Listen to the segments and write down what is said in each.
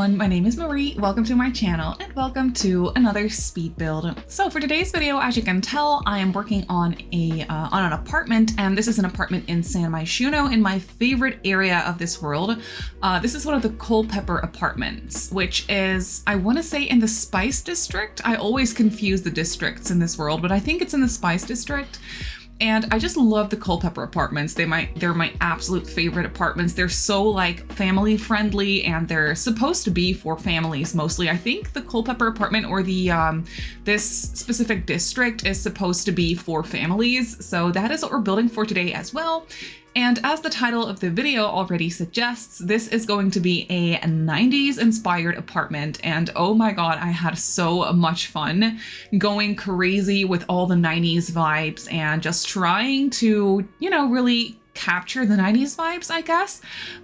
everyone, my name is Marie, welcome to my channel and welcome to another speed build. So for today's video, as you can tell, I am working on a uh, on an apartment and this is an apartment in San Myshuno in my favorite area of this world. Uh, this is one of the Culpeper apartments, which is, I want to say in the Spice District. I always confuse the districts in this world, but I think it's in the Spice District. And I just love the Culpeper apartments. They might they're my absolute favorite apartments. They're so like family friendly and they're supposed to be for families mostly. I think the Culpeper apartment or the um, this specific district is supposed to be for families. So that is what we're building for today as well. And as the title of the video already suggests, this is going to be a 90s inspired apartment. And oh my god, I had so much fun going crazy with all the 90s vibes and just trying to, you know, really capture the 90s vibes, I guess.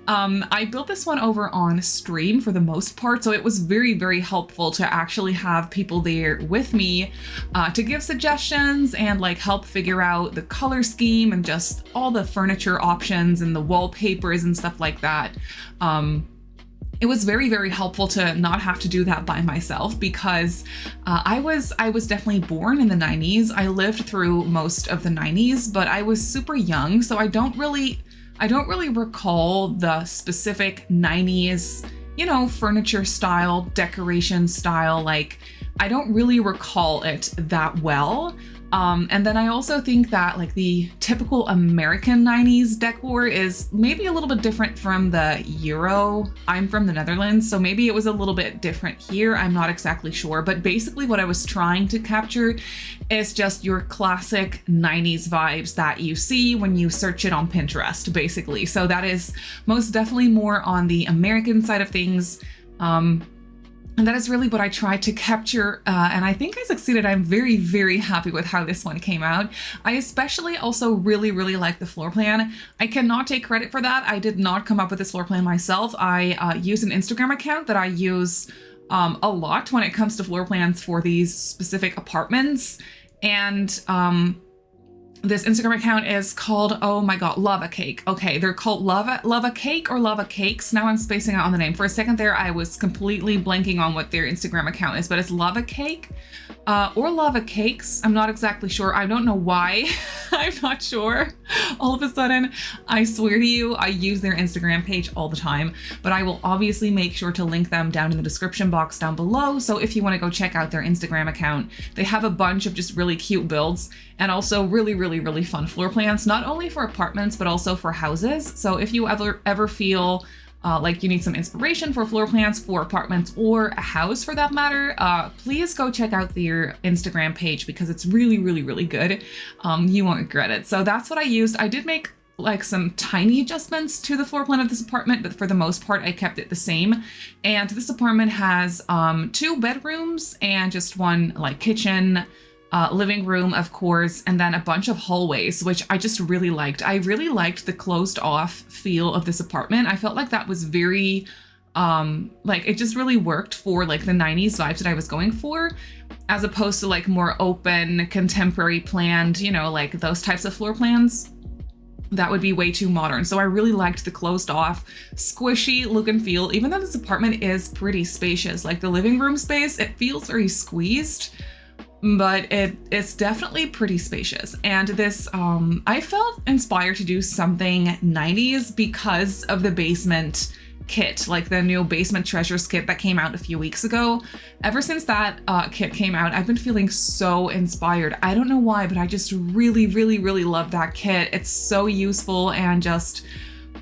Um, I built this one over on stream for the most part, so it was very, very helpful to actually have people there with me uh, to give suggestions and like help figure out the color scheme and just all the furniture options and the wallpapers and stuff like that. Um, it was very very helpful to not have to do that by myself because uh, I was I was definitely born in the 90s I lived through most of the 90s but I was super young so I don't really I don't really recall the specific 90s you know furniture style decoration style like I don't really recall it that well um, and then I also think that like the typical American 90s decor is maybe a little bit different from the Euro. I'm from the Netherlands, so maybe it was a little bit different here. I'm not exactly sure, but basically what I was trying to capture is just your classic 90s vibes that you see when you search it on Pinterest, basically. So that is most definitely more on the American side of things. Um, and that is really what I tried to capture, uh, and I think I succeeded. I'm very, very happy with how this one came out. I especially also really, really like the floor plan. I cannot take credit for that. I did not come up with this floor plan myself. I uh, use an Instagram account that I use um, a lot when it comes to floor plans for these specific apartments. And um, this Instagram account is called, oh my god, Lava Cake. Okay, they're called Lava Lava Cake or Lava Cakes. Now I'm spacing out on the name. For a second there, I was completely blanking on what their Instagram account is, but it's Lava Cake uh, or Lava Cakes. I'm not exactly sure. I don't know why. I'm not sure. All of a sudden, I swear to you, I use their Instagram page all the time, but I will obviously make sure to link them down in the description box down below. So if you want to go check out their Instagram account, they have a bunch of just really cute builds and also really, really, really fun floor plans, not only for apartments, but also for houses. So if you ever, ever feel uh, like you need some inspiration for floor plans for apartments or a house for that matter, uh, please go check out their Instagram page because it's really, really, really good. Um, you won't regret it. So that's what I used. I did make like some tiny adjustments to the floor plan of this apartment, but for the most part, I kept it the same. And this apartment has um, two bedrooms and just one like kitchen, uh, living room, of course, and then a bunch of hallways, which I just really liked. I really liked the closed off feel of this apartment. I felt like that was very, um, like it just really worked for like the 90s vibes that I was going for, as opposed to like more open, contemporary planned, you know, like those types of floor plans that would be way too modern. So I really liked the closed off, squishy look and feel, even though this apartment is pretty spacious, like the living room space, it feels very squeezed but it it's definitely pretty spacious. And this um i felt inspired to do something 90s because of the basement kit like the new basement treasures kit that came out a few weeks ago. Ever since that uh, kit came out i've been feeling so inspired. I don't know why but i just really really really love that kit. It's so useful and just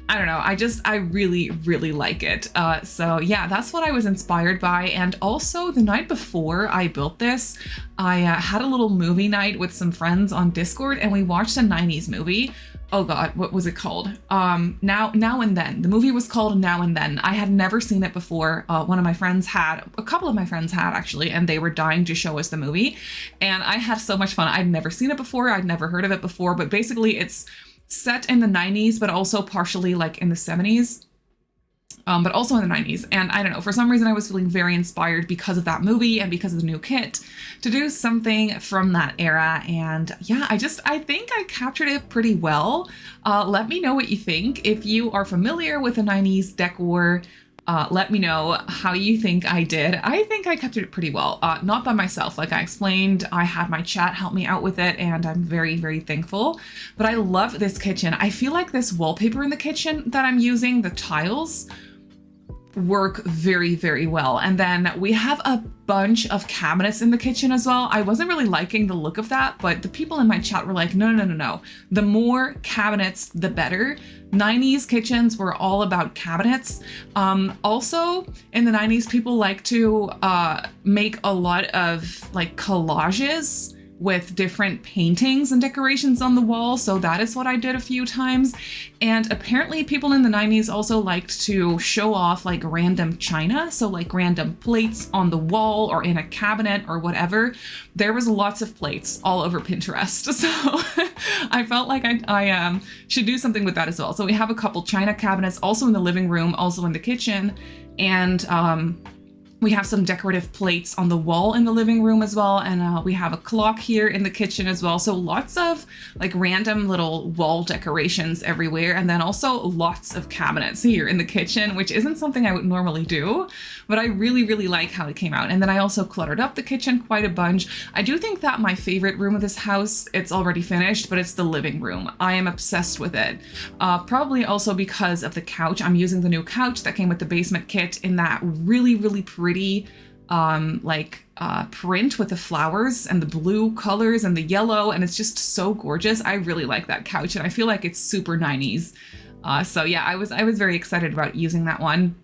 I don't know. I just, I really, really like it. Uh, so yeah, that's what I was inspired by. And also the night before I built this, I uh, had a little movie night with some friends on Discord and we watched a 90s movie. Oh God, what was it called? Um, now, now and then. The movie was called Now and Then. I had never seen it before. Uh, one of my friends had, a couple of my friends had actually, and they were dying to show us the movie. And I had so much fun. I'd never seen it before. I'd never heard of it before, but basically it's set in the 90s, but also partially like in the 70s. Um, but also in the 90s. And I don't know, for some reason I was feeling very inspired because of that movie and because of the new kit to do something from that era. And yeah, I just, I think I captured it pretty well. Uh, let me know what you think. If you are familiar with the 90s decor, Uh, let me know how you think I did. I think I kept it pretty well, uh, not by myself. Like I explained, I had my chat help me out with it, and I'm very, very thankful. But I love this kitchen. I feel like this wallpaper in the kitchen that I'm using, the tiles, work very, very well. And then we have a bunch of cabinets in the kitchen as well. I wasn't really liking the look of that, but the people in my chat were like, no, no, no, no. The more cabinets, the better. 90s kitchens were all about cabinets. Um, also, in the 90s, people like to uh, make a lot of like collages with different paintings and decorations on the wall. So that is what I did a few times. And apparently people in the 90s also liked to show off like random china. So like random plates on the wall or in a cabinet or whatever. There was lots of plates all over Pinterest. So I felt like I, I um, should do something with that as well. So we have a couple china cabinets also in the living room, also in the kitchen. And um, we have some decorative plates on the wall in the living room as well. And uh, we have a clock here in the kitchen as well. So lots of like random little wall decorations everywhere. And then also lots of cabinets here in the kitchen, which isn't something I would normally do, but I really, really like how it came out. And then I also cluttered up the kitchen quite a bunch. I do think that my favorite room of this house, it's already finished, but it's the living room. I am obsessed with it. Uh, probably also because of the couch. I'm using the new couch that came with the basement kit in that really, really pretty pretty um, like uh, print with the flowers and the blue colors and the yellow, and it's just so gorgeous. I really like that couch, and I feel like it's super 90s. Uh, so yeah, I was I was very excited about using that one.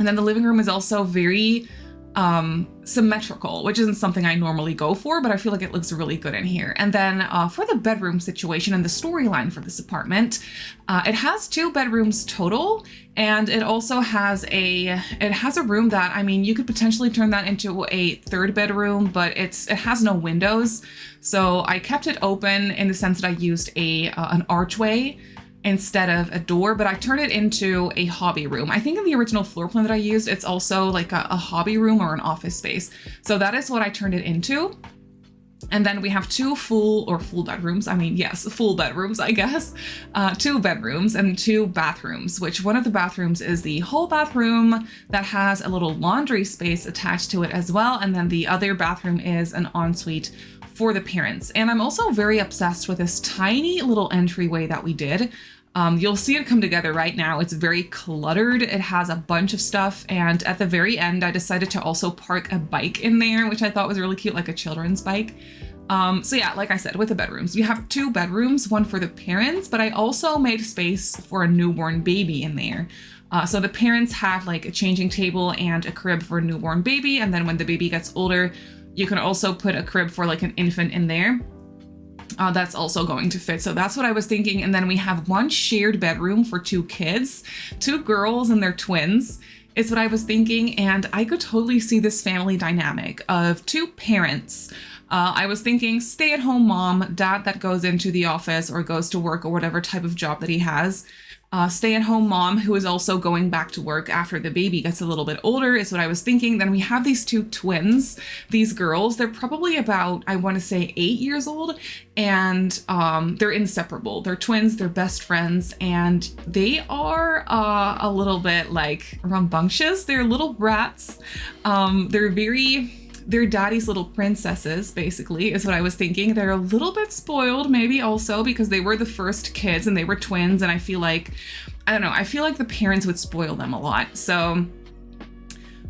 And then the living room is also very um, symmetrical, which isn't something I normally go for, but I feel like it looks really good in here. And then uh, for the bedroom situation and the storyline for this apartment, uh, it has two bedrooms total, and it also has a it has a room that I mean you could potentially turn that into a third bedroom, but it's it has no windows, so I kept it open in the sense that I used a uh, an archway instead of a door, but I turned it into a hobby room. I think in the original floor plan that I used, it's also like a, a hobby room or an office space. So that is what I turned it into. And then we have two full or full bedrooms. I mean, yes, full bedrooms, I guess. Uh, two bedrooms and two bathrooms, which one of the bathrooms is the whole bathroom that has a little laundry space attached to it as well. And then the other bathroom is an ensuite for the parents. And I'm also very obsessed with this tiny little entryway that we did. Um, you'll see it come together right now. It's very cluttered. It has a bunch of stuff. And at the very end, I decided to also park a bike in there, which I thought was really cute, like a children's bike. Um, so yeah, like I said, with the bedrooms, we have two bedrooms, one for the parents, but I also made space for a newborn baby in there. Uh, so the parents have like a changing table and a crib for a newborn baby. And then when the baby gets older, you can also put a crib for like an infant in there. Uh, that's also going to fit. So that's what I was thinking. And then we have one shared bedroom for two kids, two girls and their twins is what I was thinking. And I could totally see this family dynamic of two parents. Uh, I was thinking stay at home mom, dad that goes into the office or goes to work or whatever type of job that he has uh, stay at home mom who is also going back to work after the baby gets a little bit older, is what I was thinking. Then we have these two twins, these girls. They're probably about, I want to say, eight years old, and um, they're inseparable. They're twins, they're best friends, and they are uh, a little bit like rambunctious. They're little brats. Um, they're very they're daddy's little princesses, basically, is what I was thinking. They're a little bit spoiled, maybe also because they were the first kids and they were twins. And I feel like, I don't know, I feel like the parents would spoil them a lot. So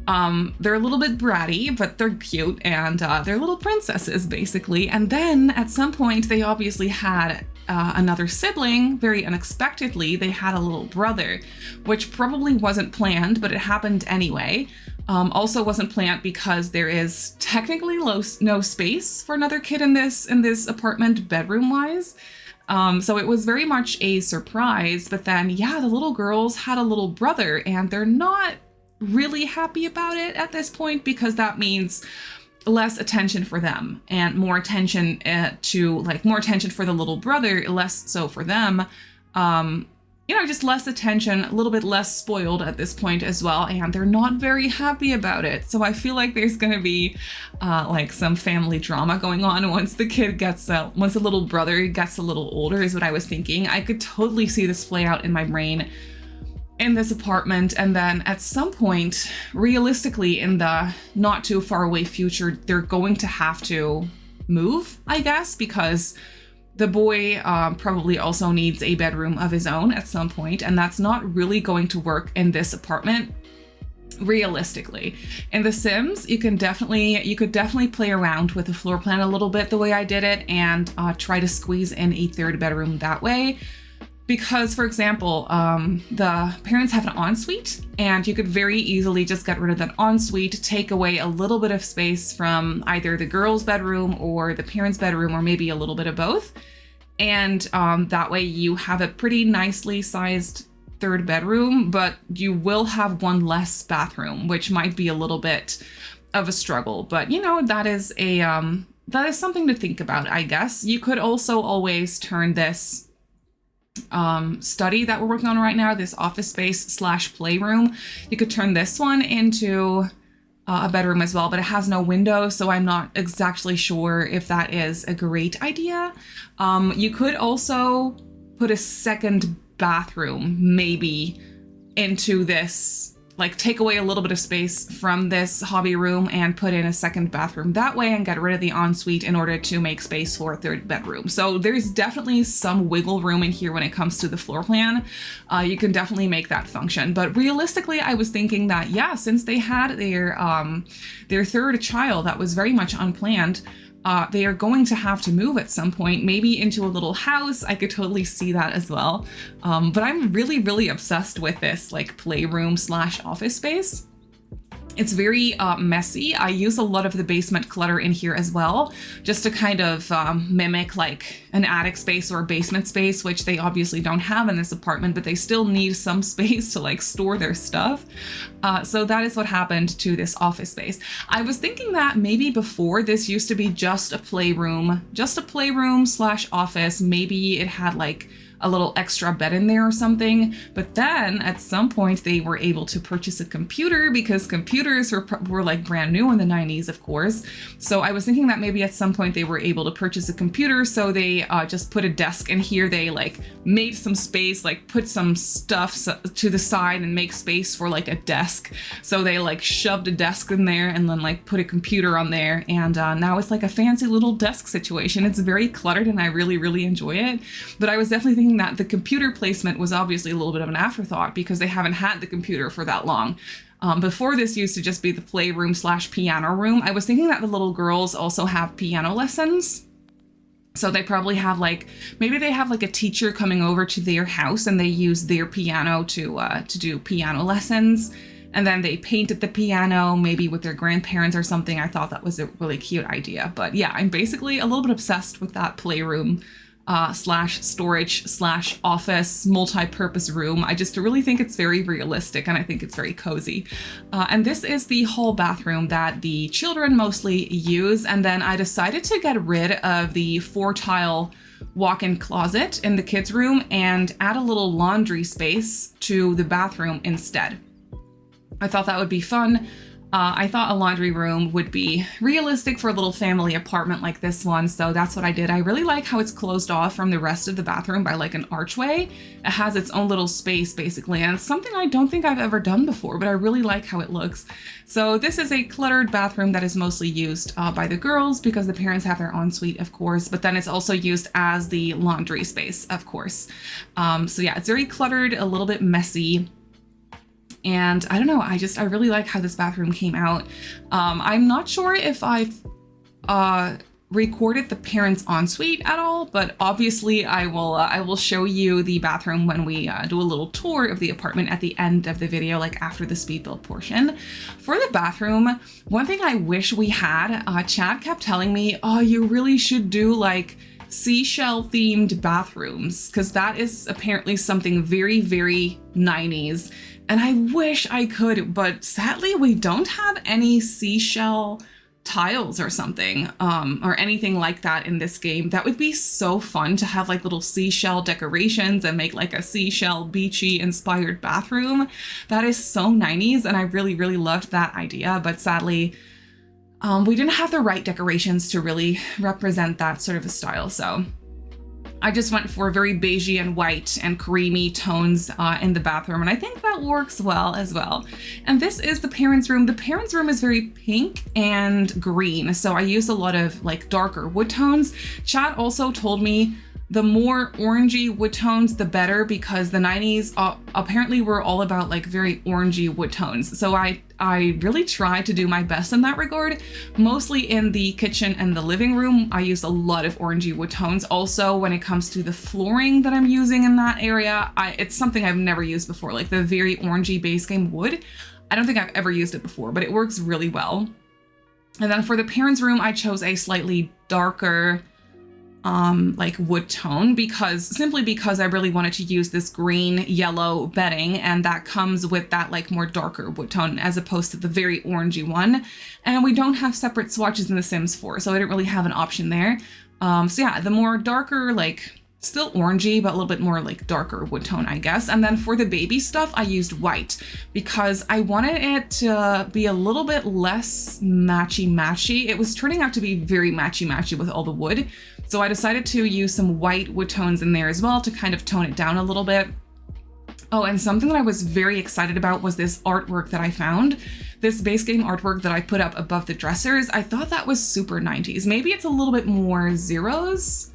um, they're a little bit bratty, but they're cute and uh, they're little princesses, basically. And then at some point, they obviously had uh, another sibling very unexpectedly. They had a little brother, which probably wasn't planned, but it happened anyway. Um, also wasn't planned because there is technically low, no space for another kid in this in this apartment bedroom wise. Um, so it was very much a surprise. But then, yeah, the little girls had a little brother and they're not really happy about it at this point because that means less attention for them and more attention uh, to like more attention for the little brother, less so for them. Um, you know, just less attention, a little bit less spoiled at this point as well, and they're not very happy about it. So I feel like there's gonna be uh, like some family drama going on once the kid gets, uh, once the little brother gets a little older is what I was thinking. I could totally see this play out in my brain in this apartment and then at some point realistically in the not too far away future they're going to have to move i guess because the boy um, probably also needs a bedroom of his own at some point and that's not really going to work in this apartment realistically. In the sims you can definitely you could definitely play around with the floor plan a little bit the way i did it and uh, try to squeeze in a third bedroom that way because, for example, um, the parents have an ensuite, and you could very easily just get rid of that ensuite, take away a little bit of space from either the girl's bedroom or the parents' bedroom, or maybe a little bit of both. And um, that way you have a pretty nicely sized third bedroom, but you will have one less bathroom, which might be a little bit of a struggle. But you know, that is a um, that is something to think about, I guess. You could also always turn this um, study that we're working on right now, this office space slash playroom. You could turn this one into uh, a bedroom as well, but it has no window, so I'm not exactly sure if that is a great idea. Um, you could also put a second bathroom, maybe, into this like take away a little bit of space from this hobby room and put in a second bathroom that way and get rid of the ensuite in order to make space for a third bedroom. So there's definitely some wiggle room in here when it comes to the floor plan. Uh, you can definitely make that function. But realistically, I was thinking that, yeah, since they had their, um, their third child that was very much unplanned, uh, they are going to have to move at some point, maybe into a little house. I could totally see that as well. Um, but I'm really, really obsessed with this like playroom slash office space. It's very uh, messy. I use a lot of the basement clutter in here as well, just to kind of um, mimic like an attic space or a basement space, which they obviously don't have in this apartment, but they still need some space to like store their stuff. Uh, so that is what happened to this office space. I was thinking that maybe before this used to be just a playroom, just a playroom slash office. Maybe it had like a little extra bed in there or something. But then at some point they were able to purchase a computer because computers were, were like brand new in the 90s, of course. So I was thinking that maybe at some point they were able to purchase a computer. So they uh, just put a desk in here. They like made some space, like put some stuff to the side and make space for like a desk. So they like shoved a desk in there and then like put a computer on there. And uh, now it's like a fancy little desk situation. It's very cluttered and I really, really enjoy it. But I was definitely thinking that the computer placement was obviously a little bit of an afterthought because they haven't had the computer for that long. Um, before this used to just be the playroom slash piano room. I was thinking that the little girls also have piano lessons. So they probably have like, maybe they have like a teacher coming over to their house and they use their piano to, uh, to do piano lessons. And then they painted the piano, maybe with their grandparents or something. I thought that was a really cute idea. But yeah, I'm basically a little bit obsessed with that playroom uh, slash storage slash office multi-purpose room. I just really think it's very realistic and I think it's very cozy. Uh, and this is the hall bathroom that the children mostly use. And then I decided to get rid of the four tile walk-in closet in the kids room and add a little laundry space to the bathroom instead. I thought that would be fun. Uh, I thought a laundry room would be realistic for a little family apartment like this one, so that's what I did. I really like how it's closed off from the rest of the bathroom by like an archway. It has its own little space basically, and something I don't think I've ever done before, but I really like how it looks. So this is a cluttered bathroom that is mostly used uh, by the girls because the parents have their ensuite, of course, but then it's also used as the laundry space, of course. Um, so yeah, it's very cluttered, a little bit messy. And I don't know, I just, I really like how this bathroom came out. Um, I'm not sure if I've uh, recorded the parents ensuite at all, but obviously I will uh, I will show you the bathroom when we uh, do a little tour of the apartment at the end of the video, like after the speed build portion. For the bathroom, one thing I wish we had, uh, chat kept telling me, oh, you really should do like seashell themed bathrooms because that is apparently something very, very 90s and I wish I could, but sadly we don't have any seashell tiles or something um, or anything like that in this game. That would be so fun to have like little seashell decorations and make like a seashell beachy inspired bathroom. That is so 90s and I really, really loved that idea. But sadly, um, we didn't have the right decorations to really represent that sort of a style. So I just went for very beigey and white and creamy tones uh, in the bathroom, and I think that works well as well. And this is the parents' room. The parents' room is very pink and green, so I use a lot of like darker wood tones. chat also told me the more orangey wood tones, the better because the 90s uh, apparently were all about like very orangey wood tones. So I, I really try to do my best in that regard. Mostly in the kitchen and the living room, I use a lot of orangey wood tones. Also, when it comes to the flooring that I'm using in that area, I, it's something I've never used before, like the very orangey base game wood. I don't think I've ever used it before, but it works really well. And then for the parents' room, I chose a slightly darker um, like wood tone because simply because I really wanted to use this green yellow bedding and that comes with that like more darker wood tone as opposed to the very orangey one. And we don't have separate swatches in The Sims 4, so I didn't really have an option there. Um, so yeah, the more darker like still orangey, but a little bit more like darker wood tone, I guess. And then for the baby stuff, I used white because I wanted it to be a little bit less matchy-matchy. It was turning out to be very matchy-matchy with all the wood. So I decided to use some white wood tones in there as well to kind of tone it down a little bit. Oh, and something that I was very excited about was this artwork that I found. This base game artwork that I put up above the dressers. I thought that was super 90s. Maybe it's a little bit more zeros,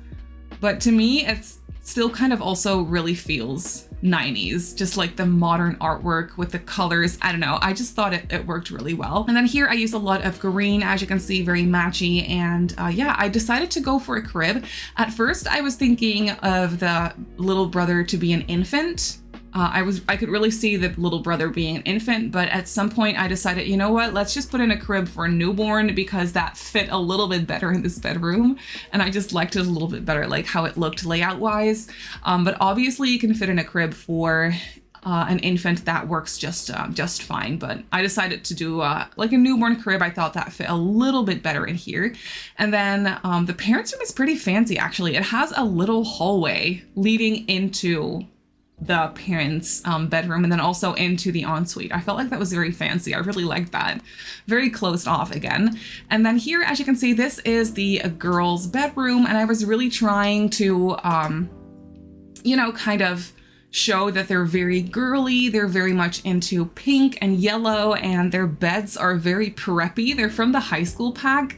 but to me, it's still kind of also really feels 90s, just like the modern artwork with the colors. I don't know. I just thought it, it worked really well. And then here I use a lot of green, as you can see, very matchy. And uh, yeah, I decided to go for a crib. At first, I was thinking of the little brother to be an infant uh, I was I could really see the little brother being an infant, but at some point I decided, you know what, let's just put in a crib for a newborn because that fit a little bit better in this bedroom. And I just liked it a little bit better, like how it looked layout wise. Um, but obviously you can fit in a crib for uh, an infant that works just uh, just fine. But I decided to do uh, like a newborn crib. I thought that fit a little bit better in here. And then um, the parents room is pretty fancy actually. It has a little hallway leading into the parents' um, bedroom and then also into the ensuite. I felt like that was very fancy. I really liked that. Very closed off again. And then here, as you can see, this is the girls' bedroom and I was really trying to, um, you know, kind of show that they're very girly. They're very much into pink and yellow and their beds are very preppy. They're from the high school pack.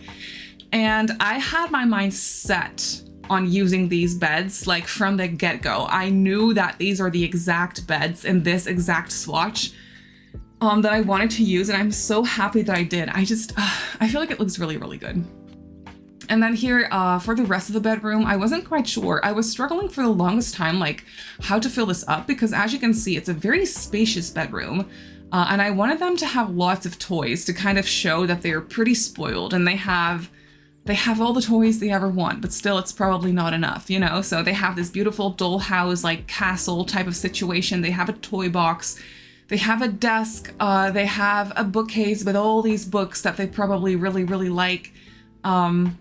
And I had my mind set on using these beds like from the get-go. I knew that these are the exact beds in this exact swatch um, that I wanted to use and I'm so happy that I did. I just, uh, I feel like it looks really, really good. And then here uh, for the rest of the bedroom, I wasn't quite sure. I was struggling for the longest time, like how to fill this up because as you can see, it's a very spacious bedroom. Uh, and I wanted them to have lots of toys to kind of show that they're pretty spoiled and they have they have all the toys they ever want, but still it's probably not enough, you know? So they have this beautiful dollhouse, like castle type of situation. They have a toy box. They have a desk. Uh, they have a bookcase with all these books that they probably really, really like. Um,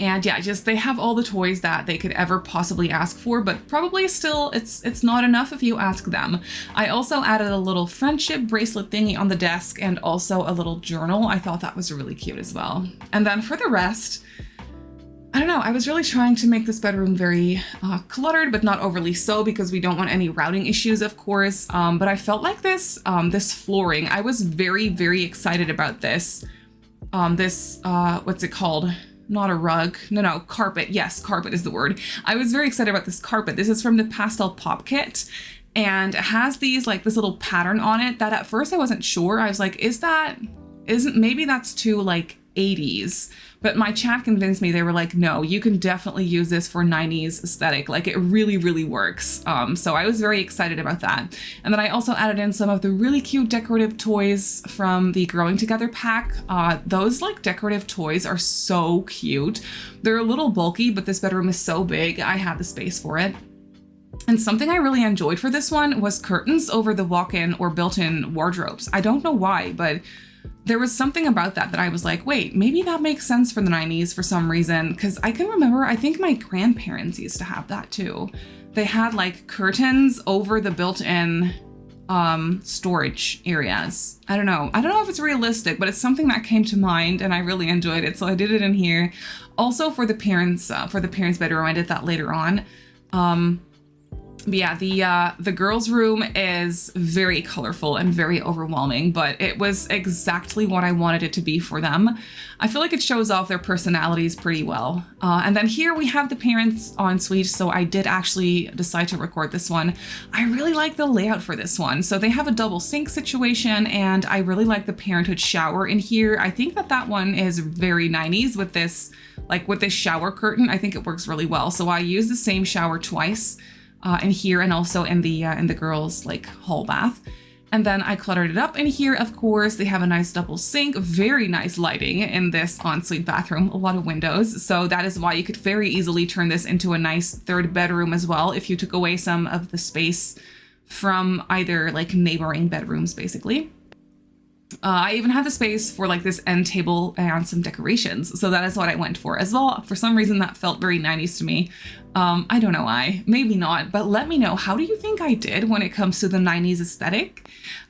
and yeah, just they have all the toys that they could ever possibly ask for, but probably still it's it's not enough if you ask them. I also added a little friendship bracelet thingy on the desk and also a little journal. I thought that was really cute as well. And then for the rest, I don't know, I was really trying to make this bedroom very uh, cluttered, but not overly so because we don't want any routing issues, of course. Um, but I felt like this, um, this flooring, I was very, very excited about this. Um, this, uh, what's it called? Not a rug. No, no, carpet. Yes, carpet is the word. I was very excited about this carpet. This is from the Pastel Pop Kit and it has these like this little pattern on it that at first I wasn't sure. I was like, is that, isn't, maybe that's too like 80s. But my chat convinced me, they were like, no, you can definitely use this for 90s aesthetic. Like it really, really works. Um, so I was very excited about that. And then I also added in some of the really cute decorative toys from the Growing Together pack. Uh, those like decorative toys are so cute. They're a little bulky, but this bedroom is so big. I have the space for it. And something I really enjoyed for this one was curtains over the walk-in or built-in wardrobes. I don't know why, but there was something about that that I was like, wait, maybe that makes sense for the 90s for some reason. Cause I can remember, I think my grandparents used to have that too. They had like curtains over the built-in um, storage areas. I don't know. I don't know if it's realistic, but it's something that came to mind and I really enjoyed it. So I did it in here. Also for the parents, uh, for the parents bedroom, I did that later on. Um, but yeah, the uh, the girls' room is very colorful and very overwhelming, but it was exactly what I wanted it to be for them. I feel like it shows off their personalities pretty well. Uh, and then here we have the parents ensuite, so I did actually decide to record this one. I really like the layout for this one. So they have a double sink situation, and I really like the parenthood shower in here. I think that that one is very 90s with this, like with this shower curtain. I think it works really well. So I use the same shower twice uh, in here and also in the uh, in the girls like hall bath. And then I cluttered it up in here, of course. They have a nice double sink, very nice lighting in this ensuite bathroom, a lot of windows. So that is why you could very easily turn this into a nice third bedroom as well if you took away some of the space from either like neighboring bedrooms, basically. Uh, I even have the space for like this end table and some decorations. So that is what I went for as well. For some reason that felt very 90s to me. Um, I don't know why, maybe not, but let me know, how do you think I did when it comes to the 90s aesthetic?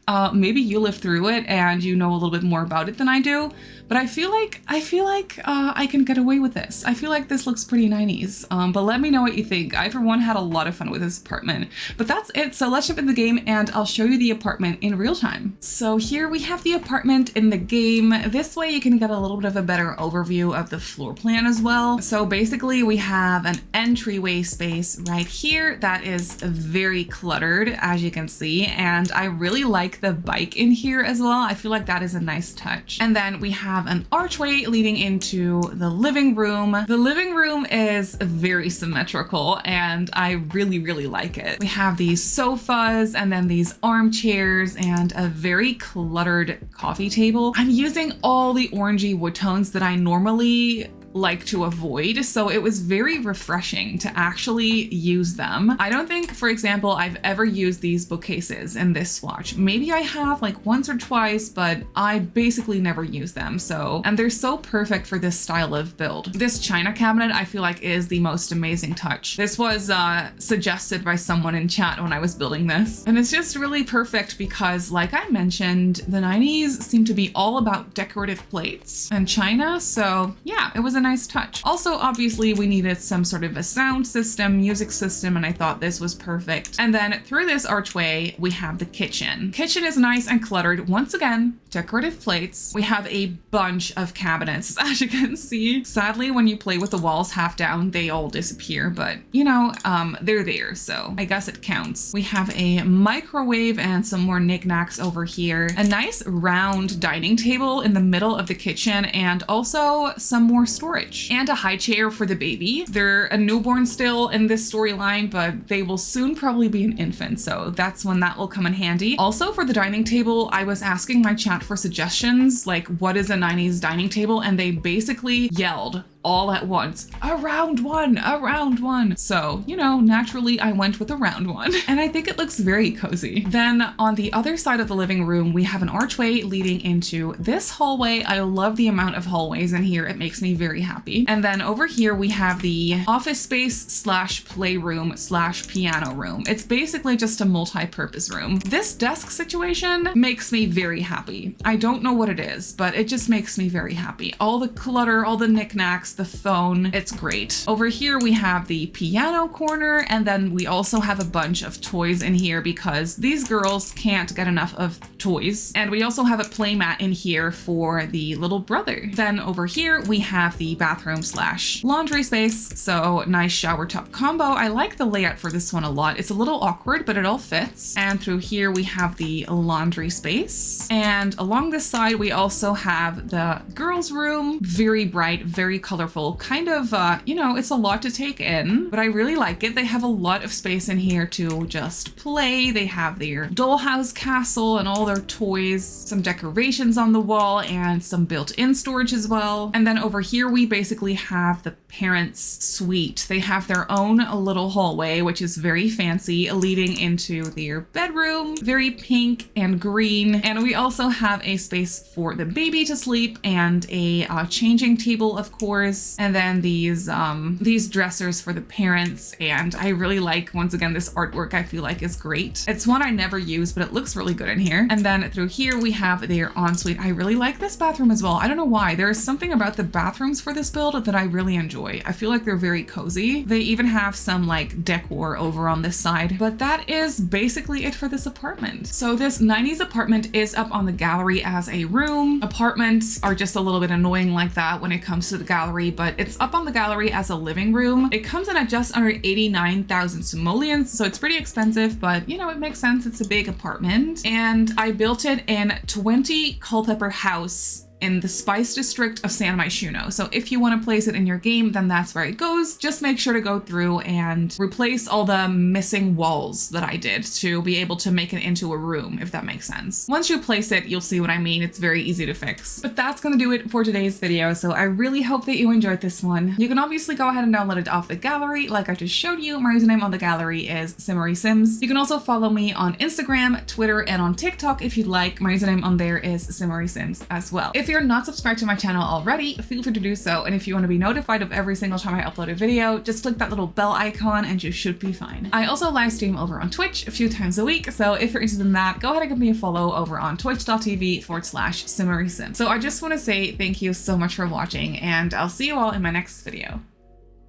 Uh, maybe you lived through it and you know a little bit more about it than I do, but I feel like I feel like uh, I can get away with this. I feel like this looks pretty 90s, um, but let me know what you think. I, for one, had a lot of fun with this apartment, but that's it. So let's jump in the game and I'll show you the apartment in real time. So here we have the apartment in the game. This way you can get a little bit of a better overview of the floor plan as well. So basically we have an entryway space right here that is very cluttered, as you can see, and I really like the bike in here as well. I feel like that is a nice touch. And then we have an archway leading into the living room. The living room is very symmetrical and I really, really like it. We have these sofas and then these armchairs and a very cluttered coffee table. I'm using all the orangey wood tones that I normally like to avoid. So it was very refreshing to actually use them. I don't think, for example, I've ever used these bookcases in this swatch. Maybe I have like once or twice, but I basically never use them. So, and they're so perfect for this style of build. This china cabinet, I feel like is the most amazing touch. This was uh, suggested by someone in chat when I was building this. And it's just really perfect because like I mentioned, the 90s seem to be all about decorative plates and china. So yeah, it was a nice touch. Also, obviously we needed some sort of a sound system, music system, and I thought this was perfect. And then through this archway, we have the kitchen. Kitchen is nice and cluttered. Once again, decorative plates. We have a bunch of cabinets, as you can see. Sadly, when you play with the walls half down, they all disappear, but you know, um, they're there, so I guess it counts. We have a microwave and some more knickknacks over here. A nice round dining table in the middle of the kitchen and also some more storage and a high chair for the baby. They're a newborn still in this storyline, but they will soon probably be an infant. So that's when that will come in handy. Also for the dining table, I was asking my chat for suggestions, like what is a 90s dining table? And they basically yelled all at once. A round one, a round one. So, you know, naturally I went with a round one and I think it looks very cozy. Then on the other side of the living room, we have an archway leading into this hallway. I love the amount of hallways in here. It makes me very happy. And then over here we have the office space slash playroom slash piano room. It's basically just a multi-purpose room. This desk situation makes me very happy. I don't know what it is, but it just makes me very happy. All the clutter, all the knickknacks, the phone. It's great. Over here we have the piano corner and then we also have a bunch of toys in here because these girls can't get enough of toys. And we also have a playmat in here for the little brother. Then over here we have the bathroom slash laundry space. So nice shower top combo. I like the layout for this one a lot. It's a little awkward, but it all fits. And through here we have the laundry space. And along this side, we also have the girls room. Very bright, very colorful colorful, kind of, uh, you know, it's a lot to take in, but I really like it. They have a lot of space in here to just play. They have their dollhouse castle and all their toys, some decorations on the wall and some built-in storage as well. And then over here, we basically have the parents' suite. They have their own little hallway, which is very fancy, leading into their bedroom, very pink and green. And we also have a space for the baby to sleep and a uh, changing table, of course, and then these um, these dressers for the parents. And I really like, once again, this artwork I feel like is great. It's one I never use, but it looks really good in here. And then through here we have their ensuite. I really like this bathroom as well. I don't know why. There is something about the bathrooms for this build that I really enjoy. I feel like they're very cozy. They even have some like decor over on this side, but that is basically it for this apartment. So this 90s apartment is up on the gallery as a room. Apartments are just a little bit annoying like that when it comes to the gallery, but it's up on the gallery as a living room. It comes in at just under 89,000 simoleons, so it's pretty expensive, but you know, it makes sense. It's a big apartment. And I built it in 20 Culpeper House in the Spice District of San Myshuno. So if you want to place it in your game, then that's where it goes. Just make sure to go through and replace all the missing walls that I did to be able to make it into a room, if that makes sense. Once you place it, you'll see what I mean. It's very easy to fix. But that's going to do it for today's video. So I really hope that you enjoyed this one. You can obviously go ahead and download it off the gallery. Like I just showed you, my username on the gallery is Simmery Sims. You can also follow me on Instagram, Twitter, and on TikTok if you'd like. My username on there is Simmery Sims as well. If you're not subscribed to my channel already, feel free to do so. And if you want to be notified of every single time I upload a video, just click that little bell icon and you should be fine. I also live stream over on Twitch a few times a week. So if you're interested in that, go ahead and give me a follow over on twitch.tv forward slash simmerysim. So I just want to say thank you so much for watching and I'll see you all in my next video.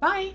Bye!